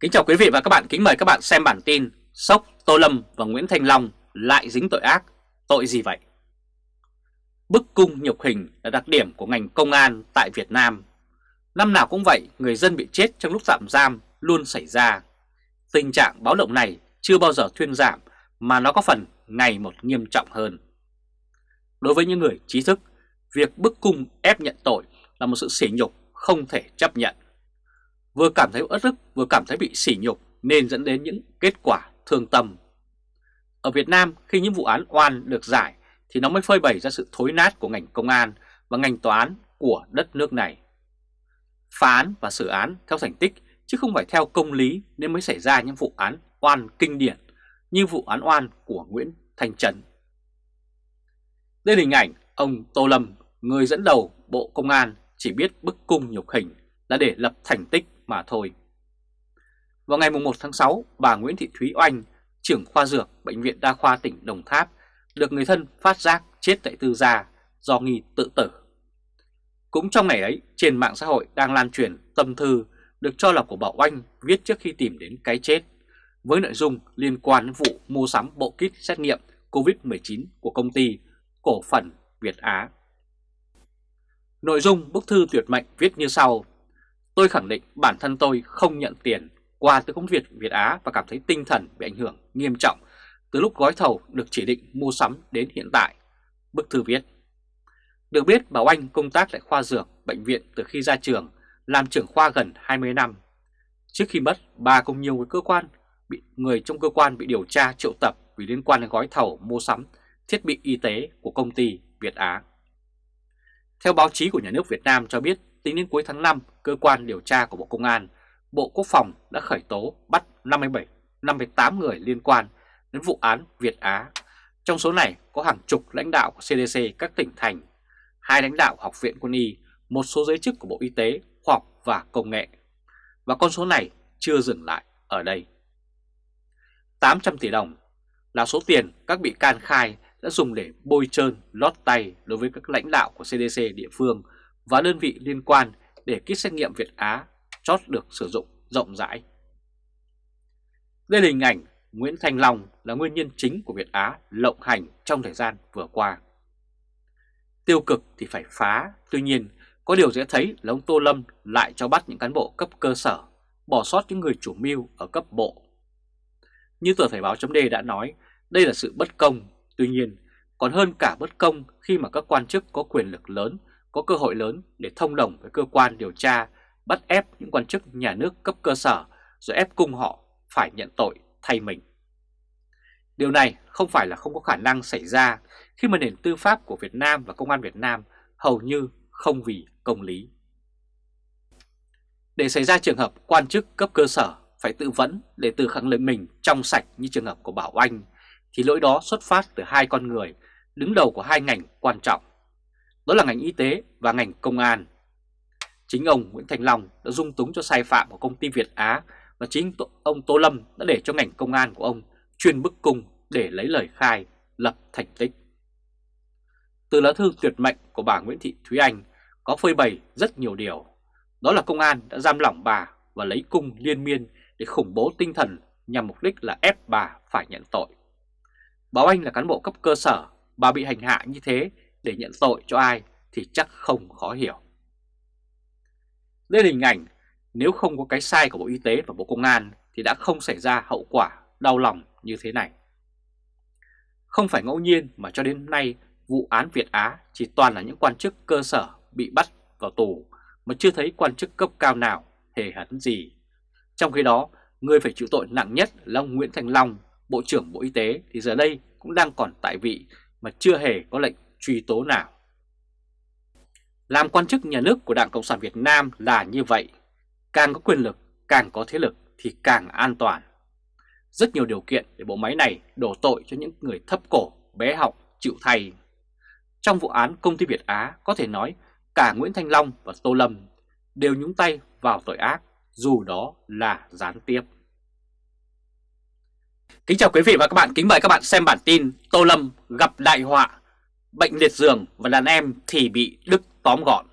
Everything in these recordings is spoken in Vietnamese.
Kính chào quý vị và các bạn, kính mời các bạn xem bản tin Sốc Tô Lâm và Nguyễn Thành Long lại dính tội ác, tội gì vậy? Bức cung nhục hình là đặc điểm của ngành công an tại Việt Nam. Năm nào cũng vậy, người dân bị chết trong lúc tạm giam luôn xảy ra. Tình trạng báo động này chưa bao giờ thuyên giảm mà nó có phần ngày một nghiêm trọng hơn. Đối với những người trí thức, việc bức cung ép nhận tội là một sự sỉ nhục không thể chấp nhận. Vừa cảm thấy ớt ức vừa cảm thấy bị sỉ nhục nên dẫn đến những kết quả thương tâm. Ở Việt Nam khi những vụ án oan được giải thì nó mới phơi bày ra sự thối nát của ngành công an và ngành tòa án của đất nước này. Phá án và xử án theo thành tích chứ không phải theo công lý nên mới xảy ra những vụ án oan kinh điển như vụ án oan của Nguyễn Thanh Trần. Đây là hình ảnh ông Tô Lâm, người dẫn đầu Bộ Công an chỉ biết bức cung nhục hình là để lập thành tích mà thôi. Vào ngày 1 tháng 6, bà Nguyễn Thị Thúy Oanh, trưởng khoa dược Bệnh viện Đa khoa tỉnh Đồng Tháp, được người thân phát giác chết tại tư gia do nghi tự tử. Cũng trong ngày ấy, trên mạng xã hội đang lan truyền tâm thư được cho là của Bảo Oanh viết trước khi tìm đến cái chết, với nội dung liên quan đến vụ mua sắm bộ kit xét nghiệm COVID-19 của công ty cổ phần Việt Á. Nội dung bức thư tuyệt mệnh viết như sau. Tôi khẳng định bản thân tôi không nhận tiền qua từ công việc Việt Á và cảm thấy tinh thần bị ảnh hưởng nghiêm trọng từ lúc gói thầu được chỉ định mua sắm đến hiện tại. Bức thư viết Được biết Bảo Anh công tác tại khoa dược bệnh viện từ khi ra trường, làm trưởng khoa gần 20 năm. Trước khi mất, bà cùng nhiều người cơ quan bị người trong cơ quan bị điều tra triệu tập vì liên quan đến gói thầu mua sắm thiết bị y tế của công ty Việt Á. Theo báo chí của nhà nước Việt Nam cho biết, tính đến cuối tháng 5, cơ quan điều tra của Bộ Công an, Bộ Quốc phòng đã khởi tố bắt 57, 58 người liên quan đến vụ án Việt Á. Trong số này có hàng chục lãnh đạo của CDC các tỉnh thành, hai lãnh đạo Học viện Quân y, một số giới chức của Bộ Y tế, Khoa học và Công nghệ. Và con số này chưa dừng lại ở đây. 800 tỷ đồng là số tiền các bị can khai đã dùng để bôi trơn lót tay đối với các lãnh đạo của CDC địa phương và đơn vị liên quan để kit xét nghiệm Việt Á chót được sử dụng rộng rãi. Đây là hình ảnh Nguyễn Thành Long là nguyên nhân chính của Việt Á lộng hành trong thời gian vừa qua. Tiêu cực thì phải phá, tuy nhiên có điều dễ thấy là ông Tô Lâm lại cho bắt những cán bộ cấp cơ sở, bỏ sót những người chủ mưu ở cấp bộ. Như tờ Thời báo chấm đã nói, đây là sự bất công, tuy nhiên còn hơn cả bất công khi mà các quan chức có quyền lực lớn, có cơ hội lớn để thông đồng với cơ quan điều tra, bắt ép những quan chức nhà nước cấp cơ sở rồi ép cung họ phải nhận tội thay mình. Điều này không phải là không có khả năng xảy ra khi mà nền tư pháp của Việt Nam và Công an Việt Nam hầu như không vì công lý. Để xảy ra trường hợp quan chức cấp cơ sở phải tự vấn để tự khẳng định mình trong sạch như trường hợp của Bảo Anh, thì lỗi đó xuất phát từ hai con người đứng đầu của hai ngành quan trọng. Đó là ngành y tế và ngành công an. Chính ông Nguyễn Thành Long đã dung túng cho sai phạm của công ty Việt Á và chính ông Tô Lâm đã để cho ngành công an của ông chuyên bức cung để lấy lời khai lập thành tích. Từ lá thư tuyệt mệnh của bà Nguyễn Thị Thúy Anh có phơi bày rất nhiều điều. Đó là công an đã giam lỏng bà và lấy cung liên miên để khủng bố tinh thần nhằm mục đích là ép bà phải nhận tội. Báo Anh là cán bộ cấp cơ sở, bà bị hành hạ như thế để nhận tội cho ai thì chắc không khó hiểu. Đây là hình ảnh nếu không có cái sai của Bộ Y tế và Bộ Công an thì đã không xảy ra hậu quả đau lòng như thế này. Không phải ngẫu nhiên mà cho đến nay vụ án Việt Á chỉ toàn là những quan chức cơ sở bị bắt vào tù mà chưa thấy quan chức cấp cao nào hề hấn gì. Trong khi đó, người phải chịu tội nặng nhất là ông Nguyễn Thành Long, Bộ trưởng Bộ Y tế thì giờ đây cũng đang còn tại vị mà chưa hề có lệnh truy tố nào. Làm quan chức nhà nước của Đảng Cộng sản Việt Nam là như vậy, càng có quyền lực, càng có thế lực thì càng an toàn. Rất nhiều điều kiện để bộ máy này đổ tội cho những người thấp cổ, bé học, chịu thay. Trong vụ án công ty Việt Á có thể nói cả Nguyễn Thanh Long và Tô Lâm đều nhúng tay vào tội ác dù đó là gián tiếp. Kính chào quý vị và các bạn, kính mời các bạn xem bản tin Tô Lâm gặp đại họa, bệnh liệt giường và đàn em thì bị Đức tóm gọn.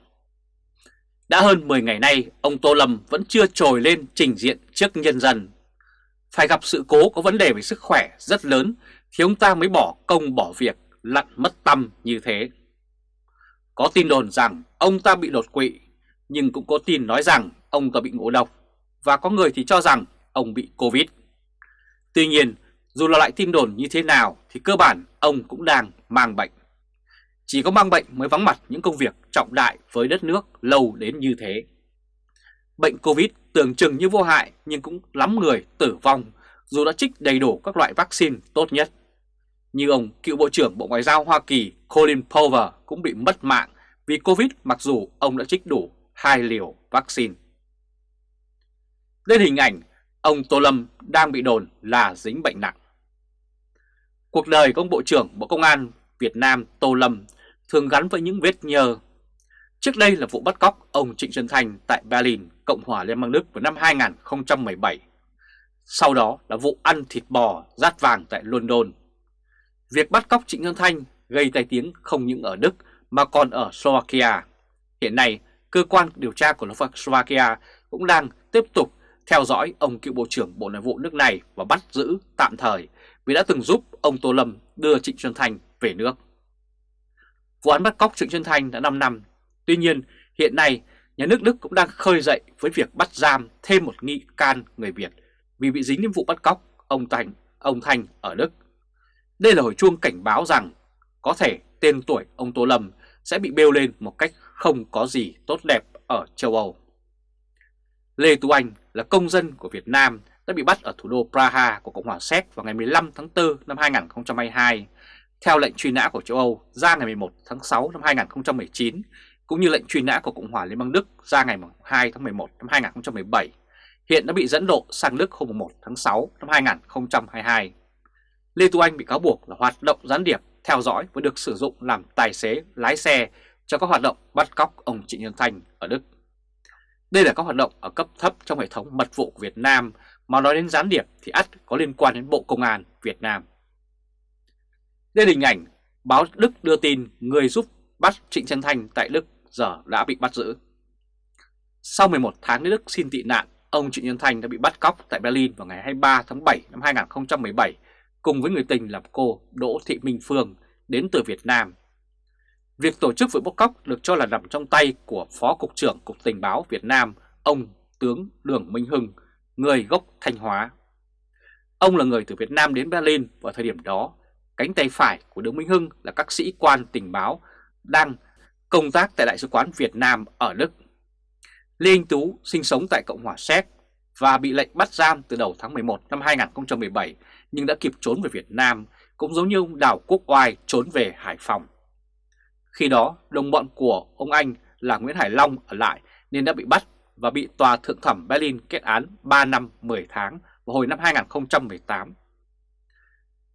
Đã hơn 10 ngày nay, ông Tô Lâm vẫn chưa trồi lên trình diện trước nhân dân. Phải gặp sự cố có vấn đề về sức khỏe rất lớn thì ông ta mới bỏ công bỏ việc, lặn mất tâm như thế. Có tin đồn rằng ông ta bị đột quỵ, nhưng cũng có tin nói rằng ông ta bị ngộ độc, và có người thì cho rằng ông bị Covid. Tuy nhiên, dù là lại tin đồn như thế nào thì cơ bản ông cũng đang mang bệnh. Chỉ có mang bệnh mới vắng mặt những công việc trọng đại với đất nước lâu đến như thế. Bệnh Covid tưởng chừng như vô hại nhưng cũng lắm người tử vong dù đã trích đầy đủ các loại vaccine tốt nhất. Như ông cựu Bộ trưởng Bộ Ngoại giao Hoa Kỳ Colin Powell cũng bị mất mạng vì Covid mặc dù ông đã trích đủ hai liều vaccine. Lên hình ảnh, ông Tô Lâm đang bị đồn là dính bệnh nặng. Cuộc đời của ông Bộ trưởng Bộ Công an Việt Nam Tô Lâm thường gắn với những vết nhơ. Trước đây là vụ bắt cóc ông Trịnh Xuân Thanh tại Berlin, Cộng hòa Liên bang Đức vào năm 2017. Sau đó là vụ ăn thịt bò rát vàng tại London. Việc bắt cóc Trịnh Xuân Thanh gây tai tiếng không những ở Đức mà còn ở Slovakia. Hiện nay, cơ quan điều tra của Slovakia cũng đang tiếp tục theo dõi ông cựu Bộ trưởng Bộ Nội vụ nước này và bắt giữ tạm thời vì đã từng giúp ông Tô Lâm đưa Trịnh Xuân Thanh về nước. Vụ án bắt cóc Trịnh Xuân Thanh đã 5 năm. Tuy nhiên, hiện nay nhà nước Đức cũng đang khơi dậy với việc bắt giam thêm một nghi can người Việt vì bị dính đến vụ bắt cóc ông Thành, ông Thanh ở Đức. Đây là hồi chuông cảnh báo rằng có thể tên tuổi ông Tô Lâm sẽ bị bêu lên một cách không có gì tốt đẹp ở châu Âu. Lê Tú Anh là công dân của Việt Nam đã bị bắt ở thủ đô Praha của Cộng hòa Séc vào ngày 15 tháng 4 năm 2022 theo lệnh truy nã của châu Âu ra ngày 11 tháng 6 năm 2019 cũng như lệnh truy nã của Cộng hòa Liên bang Đức ra ngày 2 tháng 11 năm 2017 hiện đã bị dẫn độ sang Đức hôm 1 tháng 6 năm 2022. Lê Tu Anh bị cáo buộc là hoạt động gián điệp, theo dõi và được sử dụng làm tài xế, lái xe cho các hoạt động bắt cóc ông Trịnh Nhân Thanh ở Đức. Đây là các hoạt động ở cấp thấp trong hệ thống mật vụ của Việt Nam, mà nói đến gián điệp thì ắt có liên quan đến Bộ Công an Việt Nam. Đây là hình ảnh báo Đức đưa tin người giúp bắt Trịnh Trân Thanh tại Đức giờ đã bị bắt giữ. Sau 11 tháng đến Đức xin tị nạn, ông Trịnh Xuân Thanh đã bị bắt cóc tại Berlin vào ngày 23 tháng 7 năm 2017 cùng với người tình là cô Đỗ Thị Minh Phương đến từ Việt Nam. Việc tổ chức vụ bắt cóc được cho là nằm trong tay của Phó Cục trưởng Cục Tình báo Việt Nam, ông tướng Đường Minh Hưng, người gốc Thanh Hóa. Ông là người từ Việt Nam đến Berlin vào thời điểm đó. Cánh tay phải của đỗ Minh Hưng là các sĩ quan tình báo đang công tác tại Đại sứ quán Việt Nam ở Đức. Lê Anh Tú sinh sống tại Cộng hòa Séc và bị lệnh bắt giam từ đầu tháng 11 năm 2017 nhưng đã kịp trốn về Việt Nam, cũng giống như ông Đào Quốc Oai trốn về Hải Phòng. Khi đó, đồng bọn của ông Anh là Nguyễn Hải Long ở lại nên đã bị bắt và bị Tòa Thượng thẩm Berlin kết án 3 năm 10 tháng vào hồi năm 2018.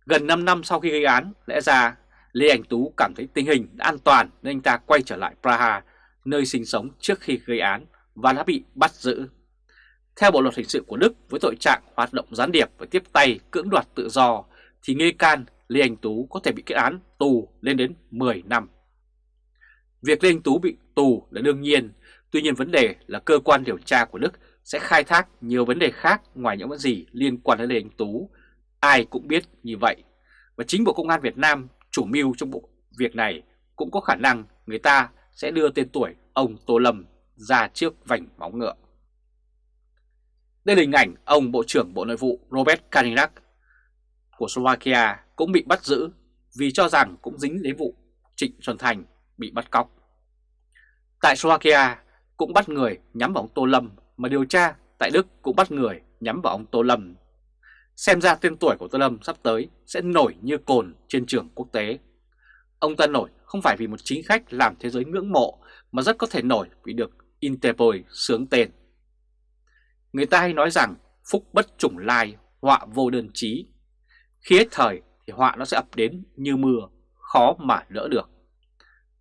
Gần 5 năm sau khi gây án, lẽ ra Lê Anh Tú cảm thấy tình hình đã an toàn nên anh ta quay trở lại Praha, nơi sinh sống trước khi gây án và đã bị bắt giữ. Theo Bộ Luật Hình sự của Đức với tội trạng hoạt động gián điệp và tiếp tay cưỡng đoạt tự do thì nghi can Lê Anh Tú có thể bị kết án tù lên đến 10 năm. Việc Lê Anh Tú bị tù là đương nhiên, tuy nhiên vấn đề là cơ quan điều tra của Đức sẽ khai thác nhiều vấn đề khác ngoài những vấn gì liên quan đến Lê Anh Tú. Ai cũng biết như vậy. Và chính Bộ Công an Việt Nam chủ mưu trong bộ việc này cũng có khả năng người ta sẽ đưa tên tuổi ông Tô Lâm ra trước vành móng ngựa. Đây là hình ảnh ông Bộ trưởng Bộ Nội vụ Robert Kalinak của Slovakia cũng bị bắt giữ vì cho rằng cũng dính đến vụ Trịnh Xuân Thành bị bắt cóc. Tại Slovakia cũng bắt người nhắm vào ông Tô Lâm mà điều tra tại Đức cũng bắt người nhắm vào ông Tô Lâm. Xem ra tên tuổi của Tô Lâm sắp tới sẽ nổi như cồn trên trường quốc tế. Ông ta nổi không phải vì một chính khách làm thế giới ngưỡng mộ mà rất có thể nổi vì được Interpol sướng tên. Người ta hay nói rằng phúc bất trùng lai, họa vô đơn chí. Khi hết thời thì họa nó sẽ ập đến như mưa, khó mà đỡ được.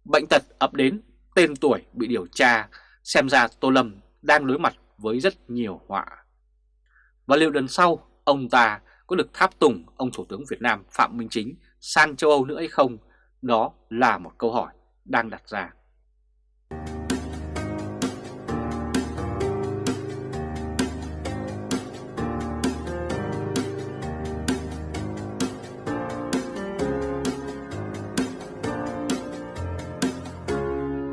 Bệnh tật ập đến, tên tuổi bị điều tra, xem ra Tô Lâm đang đối mặt với rất nhiều họa. Và liệu lần sau ông ta có được tháp tùng ông Thủ tướng Việt Nam Phạm Minh Chính sang châu Âu nữa hay không? Đó là một câu hỏi đang đặt ra.